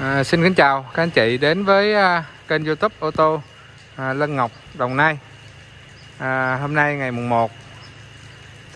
À, xin kính chào các anh chị đến với à, kênh youtube ô tô à, Lân Ngọc Đồng Nai. À, Hôm nay ngày mùng 1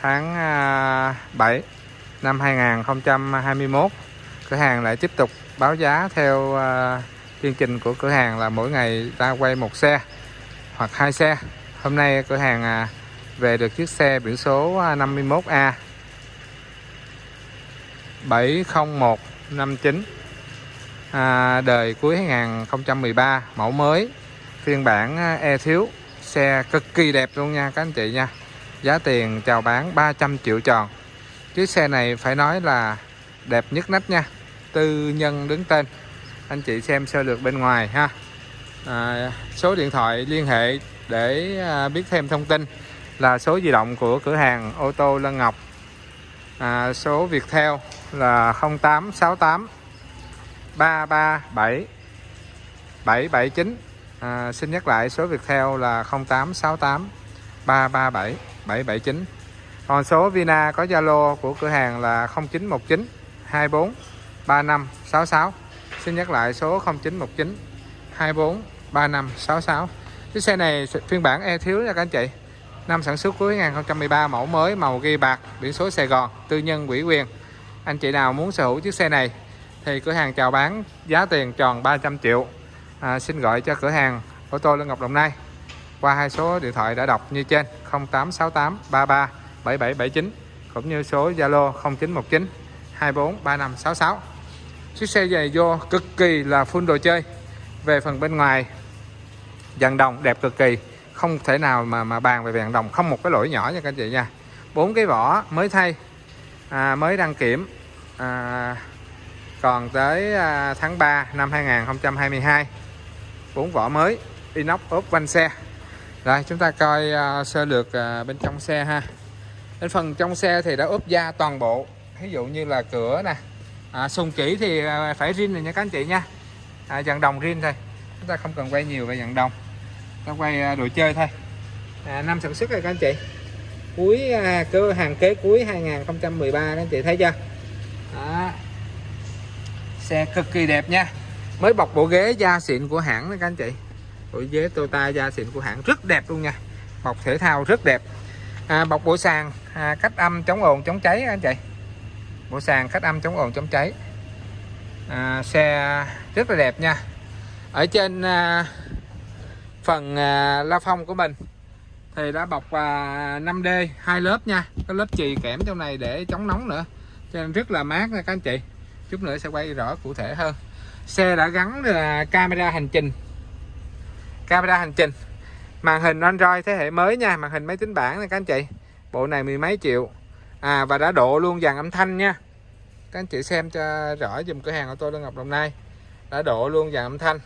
tháng à, 7 năm 2021 Cửa hàng lại tiếp tục báo giá theo à, chương trình của cửa hàng là mỗi ngày ta quay một xe hoặc hai xe. Hôm nay cửa hàng à, về được chiếc xe biển số à, 51A 70159 à, đời cuối 2013 mẫu mới phiên bản à, e thiếu xe cực kỳ đẹp luôn nha các anh chị nha. Giá tiền chào bán 300 triệu tròn. Chiếc xe này phải nói là đẹp nhất nách nha tư nhân đứng tên. Anh chị xem sơ lược bên ngoài ha. À, số điện thoại liên hệ để à, biết thêm thông tin là số di động của cửa hàng ô tô Lân Ngọc. À, số Viettel là 0868 337 779 à, Xin nhắc lại số Viettel là 0868 337 779 Còn số Vina có Zalo của cửa hàng là 0919 24 35 66 Xin nhắc lại số 0919 24 35 66 Chiếc xe này phiên bản e thiếu nha các anh chị. Năm sản xuất cuối 2013 mẫu mới màu ghi bạc biển số Sài Gòn tư nhân quỹ quyền. Anh chị nào muốn sở hữu chiếc xe này thì cửa hàng chào bán giá tiền tròn 300 triệu. À, xin gọi cho cửa hàng ô tô Lương Ngọc Đồng Nai. Qua hai số điện thoại đã đọc như trên 0868 33 7779 cũng như số Zalo 0919 24 3566 chiếc xe giày vô cực kỳ là full đồ chơi. Về phần bên ngoài dàn đồng đẹp cực kỳ. Không thể nào mà mà bàn về dàn đồng không một cái lỗi nhỏ nha các anh chị nha. Bốn cái vỏ mới thay à, mới đăng kiểm à, còn tới à, tháng 3 năm 2022 bốn vỏ mới inox ốp quanh xe. Rồi chúng ta coi à, sơ lược à, bên trong xe ha. Bên phần trong xe thì đã ốp da toàn bộ. Ví dụ như là cửa nè à, sùng chỉ thì phải rin này nha các anh chị nha. À, Dặn đồng rin thôi. Chúng ta không cần quay nhiều về dặn đồng. Ta quay đồ chơi thôi. À, năm sản xuất rồi các anh chị. Cuối cơ hàng kế cuối 2013 các anh chị thấy chưa xe cực kỳ đẹp nha. Mới bọc bộ ghế da xịn của hãng đó các anh chị. Bộ ghế Toyota da xịn của hãng rất đẹp luôn nha. Bọc thể thao rất đẹp. À, bọc bộ sàn à, cách âm chống ồn chống cháy anh chị. Bộ sàn cách âm chống ồn chống cháy. À, xe rất là đẹp nha. Ở trên à, phần à, la phong của mình thì đã bọc à, 5D hai lớp nha. Có lớp chì kẽm trong này để chống nóng nữa. Cho nên rất là mát nha các anh chị chút nữa sẽ quay rõ cụ thể hơn. Xe đã gắn là camera hành trình. Camera hành trình. Màn hình Android thế hệ mới nha màn hình máy tính bảng này các anh chị. Bộ này mười mấy triệu. À và đã độ luôn dàn âm thanh nha. Các anh chị xem cho rõ dùm cửa hàng của tôi Lân Ngọc Đồng Nai. Đã độ luôn dàn âm thanh.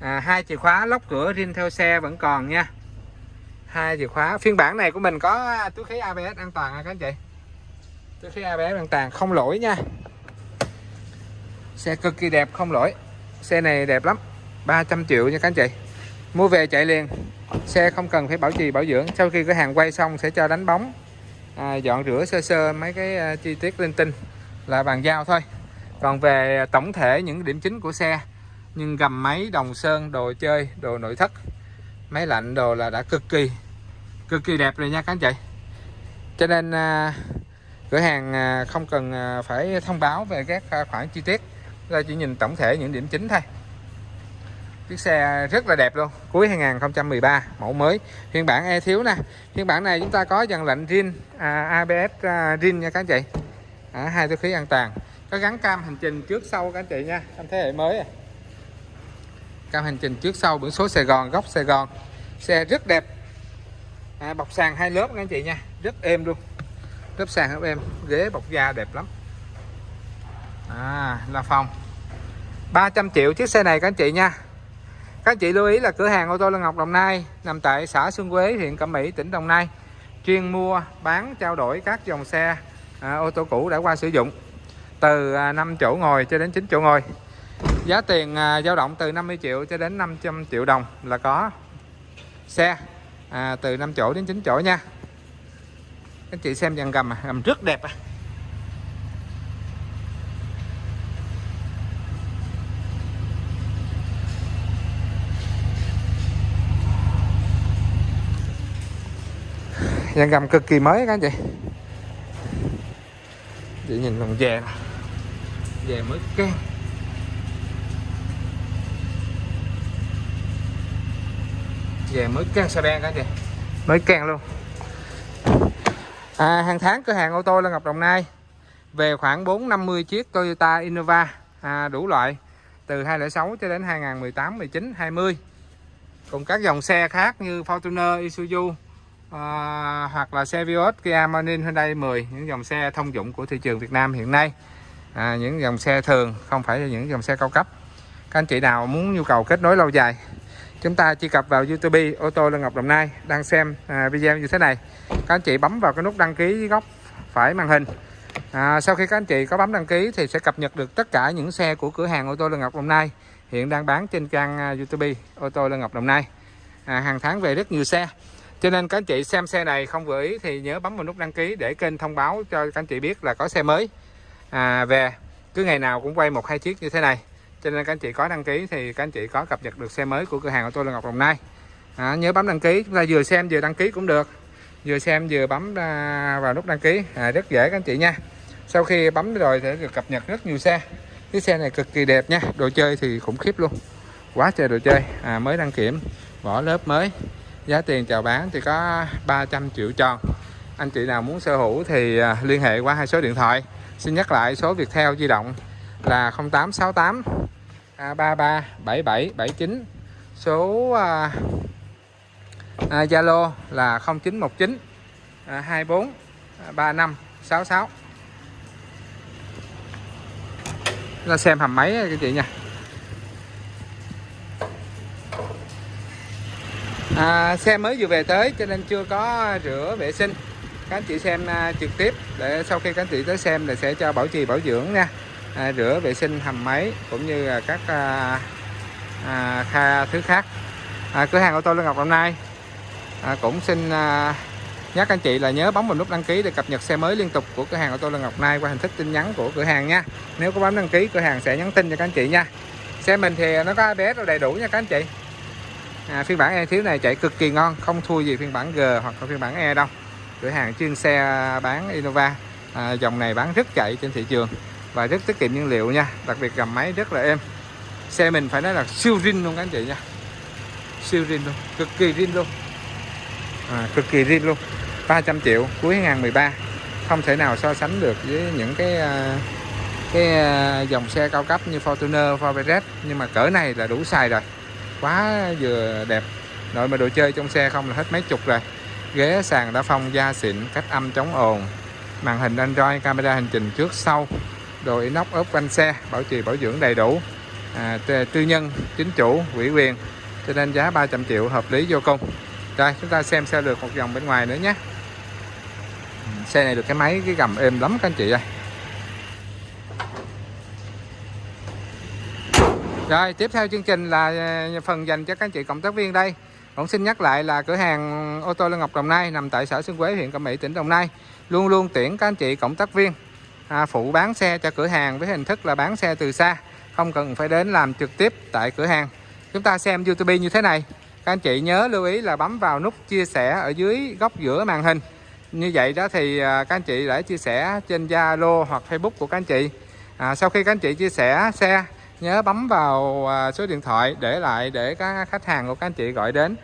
À, hai chìa khóa lóc cửa riêng theo xe vẫn còn nha. Hai chìa khóa. Phiên bản này của mình có túi khí ABS an toàn nha các anh chị? Túi khí ABS an toàn không lỗi nha xe cực kỳ đẹp không lỗi. Xe này đẹp lắm 300 triệu nha các anh chị. Mua về chạy liền. Xe không cần phải bảo trì bảo dưỡng. Sau khi cái hàng quay xong sẽ cho đánh bóng. À, dọn rửa sơ sơ mấy cái à, chi tiết linh tinh là bàn giao thôi. Còn về tổng thể những điểm chính của xe nhưng gầm máy đồng sơn đồ chơi đồ nội thất máy lạnh đồ là đã cực kỳ cực kỳ đẹp rồi nha các anh chị. Cho nên à, cửa hàng à, không cần à, phải thông báo về các khoản chi tiết ra chỉ nhìn tổng thể những điểm chính thôi. Chiếc xe rất là đẹp luôn cuối 2013 mẫu mới. Phiên bản e thiếu nè. Phiên bản này chúng ta có dàn lạnh zin à, ABS à, zin nha các anh chị. À, hai túi khí an toàn. Có gắn cam hành trình trước sau các anh chị nha trong thế hệ mới. À. cam hành trình trước sau biển số Sài Gòn góc Sài Gòn. Xe rất đẹp. À, bọc sàn hai lớp các anh chị nha. Rất êm luôn. Lớp sàn rất êm ghế bọc da đẹp lắm à, là phòng 300 triệu chiếc xe này các anh chị nha. Các anh chị lưu ý là cửa hàng ô tô Lân Ngọc Đồng Nai nằm tại xã Xuân Quế huyện Cẩm Mỹ tỉnh Đồng Nai. Chuyên mua bán trao đổi các dòng xe à, ô tô cũ đã qua sử dụng. Từ à, 5 chỗ ngồi cho đến 9 chỗ ngồi. Giá tiền à, dao động từ 50 triệu cho đến 500 triệu đồng là có xe à, từ 5 chỗ đến 9 chỗ nha. Các anh chị xem dàn gầm à, gầm rất đẹp à. Dàn gầm cực kỳ mới các anh chị. Chị nhìn còn dè nè. Dè mới keng về mới can xe ben cả chị? Mới can luôn. À, hàng tháng cửa hàng ô tô Lân Ngọc Đồng Nai về khoảng 450 chiếc Toyota Innova à, đủ loại từ 2006 cho đến 2018 19 20 cùng các dòng xe khác như Fortuner Isuzu à, hoặc là xe Vios Kia Morning Hyundai 10 những dòng xe thông dụng của thị trường Việt Nam hiện nay. À, những dòng xe thường không phải là những dòng xe cao cấp. Các anh chị nào muốn nhu cầu kết nối lâu dài chúng ta truy cập vào YouTube ô tô Lê Ngọc Đồng Nai đang xem à, video như thế này. Các anh chị bấm vào cái nút đăng ký góc phải màn hình. À, sau khi các anh chị có bấm đăng ký thì sẽ cập nhật được tất cả những xe của cửa hàng ô tô Lê Ngọc Đồng Nai hiện đang bán trên trang à, YouTube ô tô Lê Ngọc Đồng Nai. À, hàng tháng về rất nhiều xe cho nên các anh chị xem xe này không vừa ý thì nhớ bấm vào nút đăng ký để kênh thông báo cho các anh chị biết là có xe mới. À, về cứ ngày nào cũng quay một hai chiếc như thế này. Cho nên các anh chị có đăng ký thì các anh chị có cập nhật được xe mới của cửa hàng của tôi là Ngọc Đồng Nai. À, nhớ bấm đăng ký chúng ta vừa xem vừa đăng ký cũng được. Vừa xem vừa bấm à, vào nút đăng ký. À, rất dễ các anh chị nha. Sau khi bấm rồi thì được cập nhật rất nhiều xe. Cái xe này cực kỳ đẹp nha. Đồ chơi thì khủng khiếp luôn. Quá trời đồ chơi. À, mới đăng kiểm vỏ lớp mới giá tiền chào bán thì có 300 triệu tròn anh chị nào muốn sở hữu thì à, liên hệ qua hai số điện thoại. Xin nhắc lại số Viettel di động là 0868 33 77 79 số à, à, Zalo à, là 0919 à, 24 35 66 là xem hầm máy các chị nha. À, xe mới vừa về tới cho nên chưa có rửa vệ sinh. Các anh chị xem à, trực tiếp để sau khi các anh chị tới xem thì sẽ cho bảo trì bảo dưỡng nha. À, rửa vệ sinh hầm máy cũng như là các à, à, kha thứ khác. À, cửa hàng ô tô Lê Ngọc hôm nay à, cũng xin à, nhắc anh chị là nhớ bấm vào nút đăng ký để cập nhật xe mới liên tục của cửa hàng ô tô Lê Ngọc Nay qua hình thức tin nhắn của cửa hàng nha. Nếu có bấm đăng ký cửa hàng sẽ nhắn tin cho các anh chị nha. Xe mình thì nó có ABS đầy đủ nha các anh chị à, phiên bản E thiếu này chạy cực kỳ ngon không thua gì phiên bản G hoặc là phiên bản E đâu. Cửa hàng chuyên xe bán Innova. À, dòng này bán rất chạy trên thị trường và rất tiết kiệm nhiên liệu nha đặc biệt gầm máy rất là êm. Xe mình phải nói là siêu zin luôn các anh chị nha. Siêu zin luôn cực kỳ zin luôn. À, cực kỳ zin luôn. 300 triệu cuối 2013 không thể nào so sánh được với những cái à, cái à, dòng xe cao cấp như Fortuner, Ford nhưng mà cỡ này là đủ xài rồi quá vừa đẹp. Nội mà đồ chơi trong xe không là hết mấy chục rồi. Ghế sàn đã phong da xịn cách âm chống ồn. Màn hình Android camera hành trình trước sau. Đồ inox ốp quanh xe bảo trì bảo dưỡng đầy đủ. À, tư nhân chính chủ ủy quyền. Cho nên giá 300 triệu hợp lý vô cùng. Rồi chúng ta xem xe được một vòng bên ngoài nữa nhé. Ừ, xe này được cái máy cái gầm êm lắm các anh chị ơi. Rồi tiếp theo chương trình là ờ, phần dành cho các anh chị cộng tác viên đây. Cũng xin nhắc lại là cửa hàng ô tô Lê Ngọc Đồng Nai nằm tại xã Xuân Quế huyện Cẩm Mỹ tỉnh Đồng Nai. Luôn luôn tuyển các anh chị cộng tác viên à, phụ bán xe cho cửa hàng với hình thức là bán xe từ xa không cần phải đến làm trực tiếp tại cửa hàng. Chúng ta xem YouTube như thế này. Các anh chị nhớ lưu ý là bấm vào nút chia sẻ ở dưới góc giữa màn hình. Như vậy đó thì à, các anh chị đã chia sẻ trên Zalo hoặc Facebook của các anh chị. À, sau khi các anh chị chia sẻ xe nhớ bấm vào à, số điện thoại để lại để các khách hàng của các anh chị gọi đến.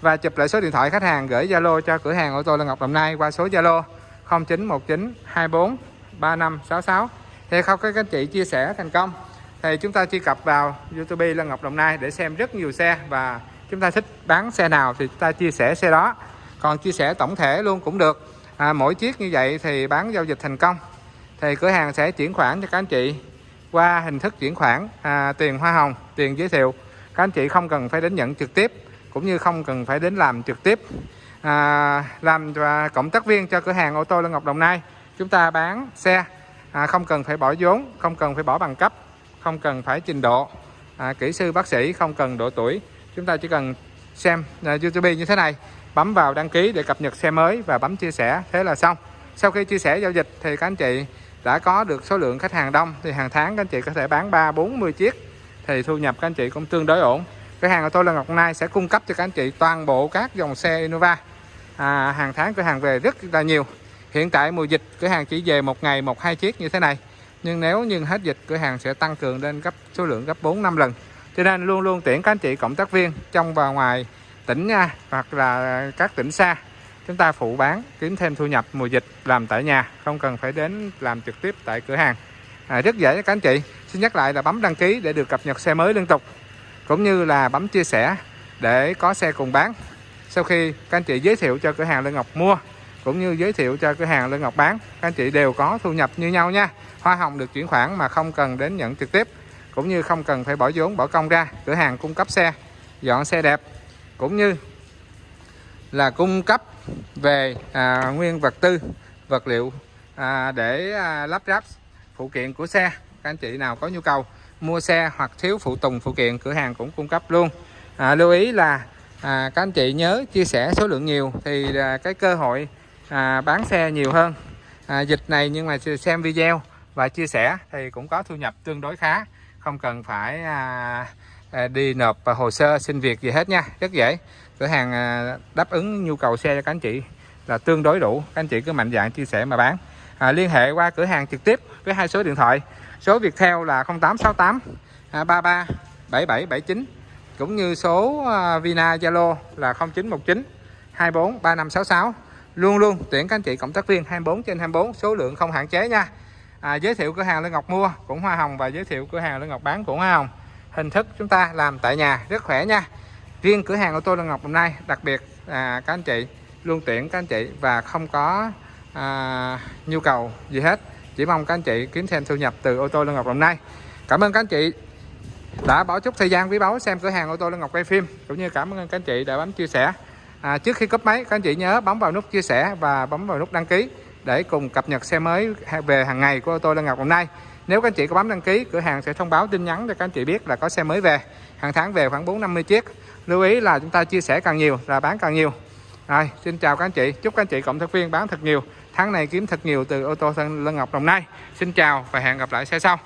Và chụp lại số điện thoại khách hàng gửi Zalo cho cửa hàng ô tô Lê Ngọc Đồng Nai qua số Zalo 0919 24 3566 thì không các anh chị chia sẻ thành công thì chúng ta truy cập vào YouTube Lê Ngọc Đồng Nai để xem rất nhiều xe và chúng ta thích bán xe nào thì chúng ta chia sẻ xe đó. Còn chia sẻ tổng thể luôn cũng được. À, mỗi chiếc như vậy thì bán giao dịch thành công. Thì cửa hàng sẽ chuyển khoản cho các anh chị qua hình thức chuyển khoản à, tiền hoa hồng tiền giới thiệu. Các anh chị không cần phải đến nhận trực tiếp cũng như không cần phải đến làm trực tiếp. À, làm và cộng tác viên cho cửa hàng ô tô Lân Ngọc Đồng Nai. Chúng ta bán xe à, không cần phải bỏ vốn không cần phải bỏ bằng cấp không cần phải trình độ. À, kỹ sư bác sĩ không cần độ tuổi. Chúng ta chỉ cần xem à, YouTube như thế này. Bấm vào đăng ký để cập nhật xe mới và bấm chia sẻ. Thế là xong. Sau khi chia sẻ giao dịch thì các anh chị đã có được số lượng khách hàng đông thì hàng tháng các anh chị có thể bán 3 40 chiếc thì thu nhập các anh chị cũng tương đối ổn. Cửa hàng của tôi là Ngọc Nai sẽ cung cấp cho các anh chị toàn bộ các dòng xe Innova. À, hàng tháng cửa hàng về rất là nhiều. Hiện tại mùa dịch cửa hàng chỉ về một ngày một hai chiếc như thế này. Nhưng nếu như hết dịch cửa hàng sẽ tăng cường lên gấp số lượng gấp 4 năm lần. Cho nên luôn luôn tuyển các anh chị cộng tác viên trong và ngoài tỉnh nha hoặc là các tỉnh xa chúng ta phụ bán kiếm thêm thu nhập mùa dịch làm tại nhà không cần phải đến làm trực tiếp tại cửa hàng. À, rất dễ các anh chị. Xin nhắc lại là bấm đăng ký để được cập nhật xe mới liên tục cũng như là bấm chia sẻ để có xe cùng bán. Sau khi các anh chị giới thiệu cho cửa hàng Lê Ngọc mua cũng như giới thiệu cho cửa hàng Lê Ngọc bán các anh chị đều có thu nhập như nhau nha. Hoa hồng được chuyển khoản mà không cần đến nhận trực tiếp cũng như không cần phải bỏ vốn bỏ công ra. Cửa hàng cung cấp xe dọn xe đẹp cũng như là cung cấp về à, nguyên vật tư vật liệu à, để à, lắp ráp phụ kiện của xe. Các anh chị nào có nhu cầu mua xe hoặc thiếu phụ tùng phụ kiện cửa hàng cũng cung cấp luôn. À, lưu ý là à, các anh chị nhớ chia sẻ số lượng nhiều thì à, cái cơ hội à, bán xe nhiều hơn. À, dịch này nhưng mà xem video và chia sẻ thì cũng có thu nhập tương đối khá. Không cần phải à, à, đi nộp hồ sơ xin việc gì hết nha. Rất dễ cửa hàng à, đáp ứng nhu cầu xe cho các anh chị là tương đối đủ. Các anh chị cứ mạnh dạn chia sẻ mà bán. À, liên hệ qua cửa hàng trực tiếp với hai số điện thoại. Số Viettel là 0868 33 7779 cũng như số à, Vina Zalo là 0919 24 3566 luôn luôn tuyển các anh chị cộng tác viên 24 trên 24 số lượng không hạn chế nha. À, giới thiệu cửa hàng Lê Ngọc mua cũng hoa hồng và giới thiệu cửa hàng Lê Ngọc bán cũng hoa hồng. Hình thức chúng ta làm tại nhà rất khỏe nha riêng cửa hàng ô tô là Ngọc hôm nay đặc biệt à, các anh chị luôn tuyển các anh chị và không có à, nhu cầu gì hết. Chỉ mong các anh chị kiếm thêm thu nhập từ ô tô Lê Ngọc hôm nay. Cảm ơn các anh chị đã bỏ chút thời gian quý báu xem cửa hàng ô tô Lê Ngọc quay phim cũng như cảm ơn các anh chị đã bấm chia sẻ. À, trước khi cấp máy các anh chị nhớ bấm vào nút chia sẻ và bấm vào nút đăng ký để cùng cập nhật xe mới về hàng ngày của ô tô Lê Ngọc hôm nay. Nếu các anh chị có bấm đăng ký cửa hàng sẽ thông báo tin nhắn cho các anh chị biết là có xe mới về. Hàng tháng về khoảng 4 50 chiếc lưu ý là chúng ta chia sẻ càng nhiều là bán càng nhiều. Rồi, xin chào các anh chị. Chúc các anh chị cộng tác viên bán thật nhiều. Tháng này kiếm thật nhiều từ ô tô lân Ngọc Đồng Nai. Xin chào và hẹn gặp lại xe sau.